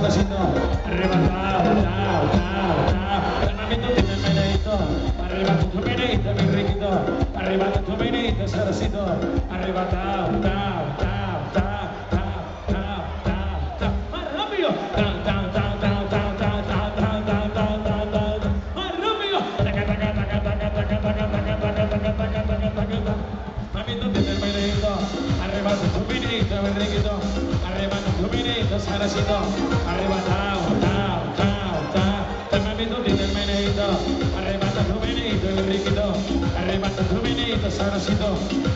pasito, arrebatado, tao, tao, tao. Hermanito, tiene meneito, arriba tu meneito, mi riquito, arriba tu tao, tao, tao, arriba tu arriba ellos arriba, tao, tao, tao, tao. Te mamito tiene el meneito, arrebata tu meneito, arrebata tu meneito,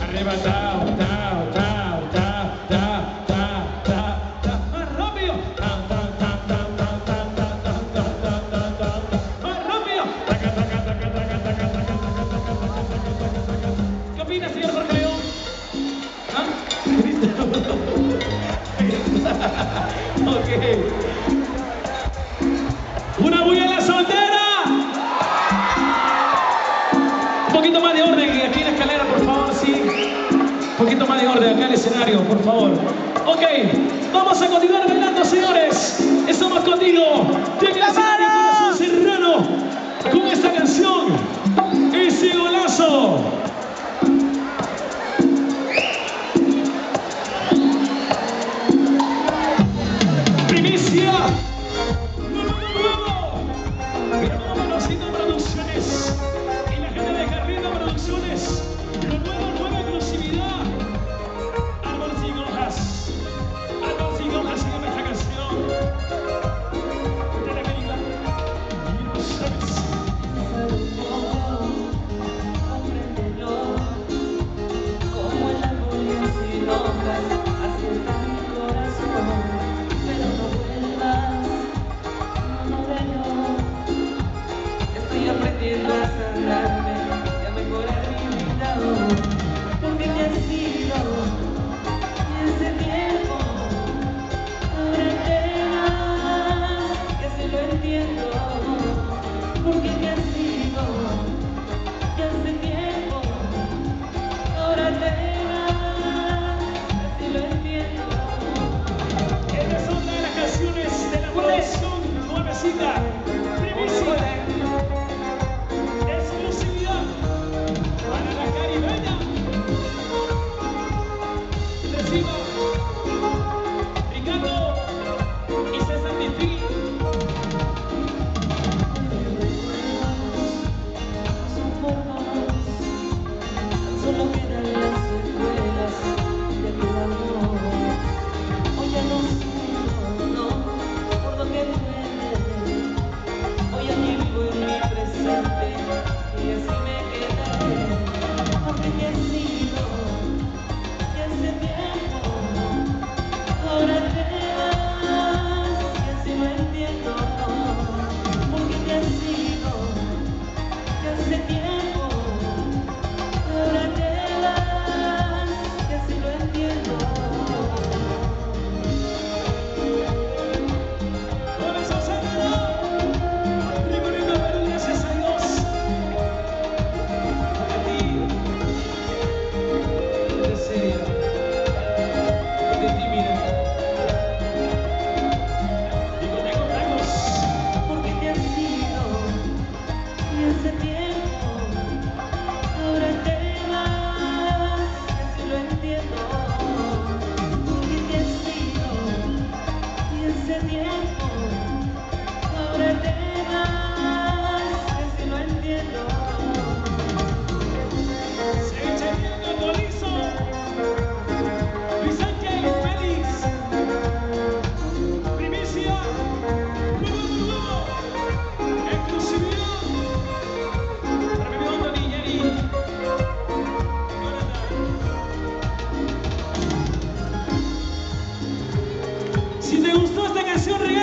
arriba, tao, tao. por favor. Ok, vamos a continuar bailando, señores. Estamos contigo. Tiene el escenario Corazón Serrano con esta canción. Ese golazo. Primicia. Nuevo, nuevo, nuevo. Producciones. solo Si te gustó esta canción, regala.